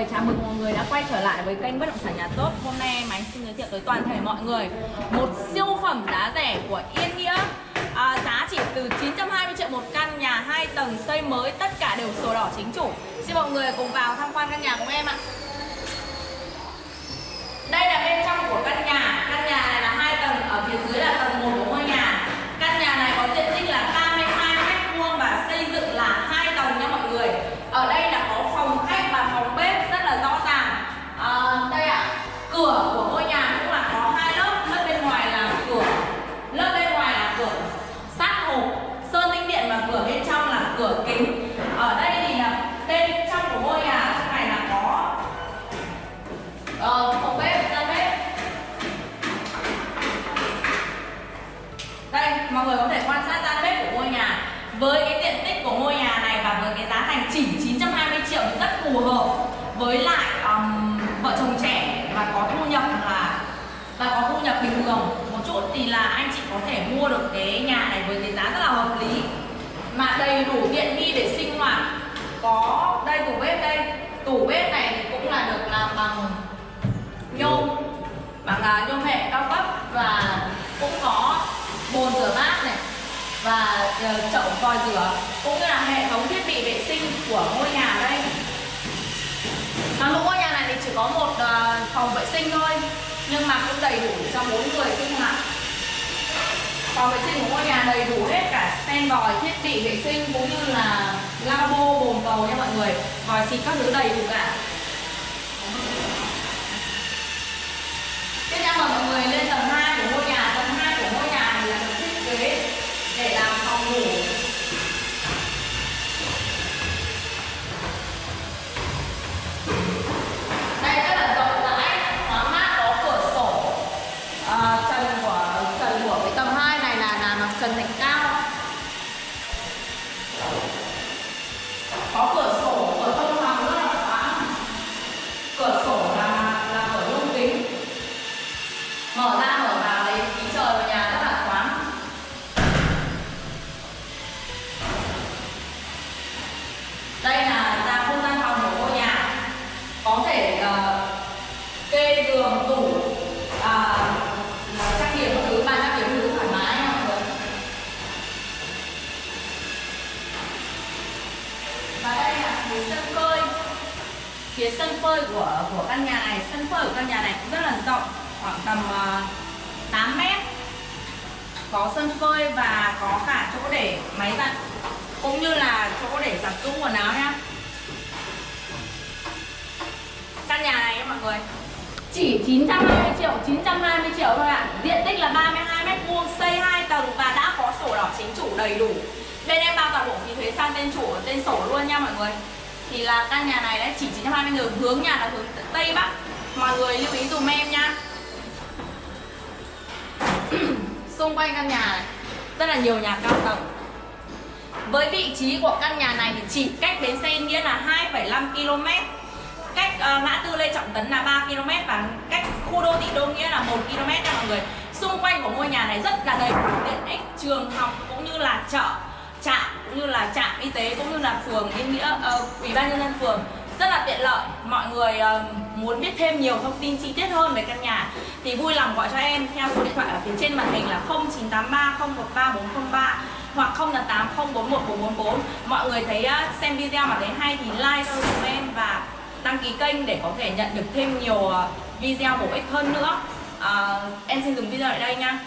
người, chào mừng mọi người đã quay trở lại với kênh Bất động sản nhà tốt. Hôm nay em xin giới thiệu tới toàn thể mọi người Một siêu phẩm giá rẻ của Yên Nghĩa. À, Giá chỉ từ 920 triệu một căn nhà 2 tầng xây mới Tất cả đều sổ đỏ chính chủ. Xin mọi người cùng vào tham quan căn nhà của em ạ. Đây là bên trong của Căn nhà. Mọi người có thể quan sát gian bếp của ngôi nhà. Với cái diện tích của ngôi nhà này và với cái giá thành chỉ 920 triệu thì rất phù hợp với lại um, vợ chồng trẻ và có thu nhập là và có thu nhập bình thường một chút thì là anh chị có thể mua được cái nhà này với cái giá rất là hợp lý. Mà đầy đủ tiện nghi để sinh hoạt có đây tủ bếp đây. Tủ bếp này thì cũng là được làm bằng nhôm bằng à, nhôm hệ cao cấp và cũng có bồn rửa bát này. Và ờ, chậu vòi rửa cũng như là hệ thống thiết bị vệ sinh của ngôi nhà đây. Toàn bộ ngôi nhà này thì chỉ có một ờ, phòng vệ sinh thôi, nhưng mà cũng đầy đủ cho bốn người sinh hoạt phòng vệ sinh của ngôi nhà đầy đủ hết cả sen vòi, thiết bị vệ sinh cũng như là lavabo, bồn cầu nha mọi người. Vòi xịt các thứ đầy đủ cả tiếp theo mời mọi người lên tầng 2 của ngôi nhà tầng 2 của ngôi nhà này là được thiết kế để làm phòng ngủ đây rất là rộng rãi thoáng mát có cửa sổ à, trần của trần của cái tầng 2 này là là mặt trần thạch cao có cửa sổ cửa thông phòng rất là thoáng cửa sổ là là cửa nhôm kính mở ra mở vào lấy khí trời vào nhà rất là thoáng đây là ra không gian phòng của ngôi nhà có thể uh, kê giường tủ uh, trang điểm các thứ bàn trang điểm các thứ thoải mái nha mọi người và đây là phía sân phơi. Phía sân phơi của của căn nhà này sân phơi của căn nhà này cũng rất là rộng khoảng tầm ờ, uh, 8 mét. Có sân phơi và có cả chỗ để máy giặt cũng như là chỗ để giặt giũ quần áo nhá căn nhà này mọi người chỉ 920 triệu 920 triệu thôi ạ. Diện tích là 32 mét vuông xây 2 tầng và đã có sổ đỏ chính chủ đầy đủ. Bên em bao toàn bộ phí thuế sang tên chủ tên sổ luôn nha mọi người thì là căn nhà này đấy chỉ 920 người hướng nhà là hướng tây bắc. Mọi người lưu ý dùm em nha xung quanh căn nhà này rất là nhiều nhà cao tầng. Với vị trí của căn nhà này thì chỉ cách bến xe Nghĩa là 2,5 km cách uh, ngã tư Lê Trọng Tấn là 3 km và cách khu đô thị Đô Nghĩa là 1 km nha mọi người. Xung quanh của ngôi nhà này rất là đầy đủ tiện ích trường học cũng như là chợ trạm cũng như là trạm y tế cũng như là phường Yên Nghĩa uh, ủy ban nhân dân phường rất là tiện lợi. Mọi người uh, muốn biết thêm nhiều thông tin chi tiết hơn về căn nhà thì vui lòng gọi cho em theo số điện thoại ở phía trên màn hình là 0983 013 403 hoặc 088 041 444 mọi người thấy uh, xem video mà thấy hay thì like cho chúng em và đăng ký kênh để có thể nhận được thêm nhiều uh, video bổ ích hơn nữa. Uh, em xin dừng video ở đây nha.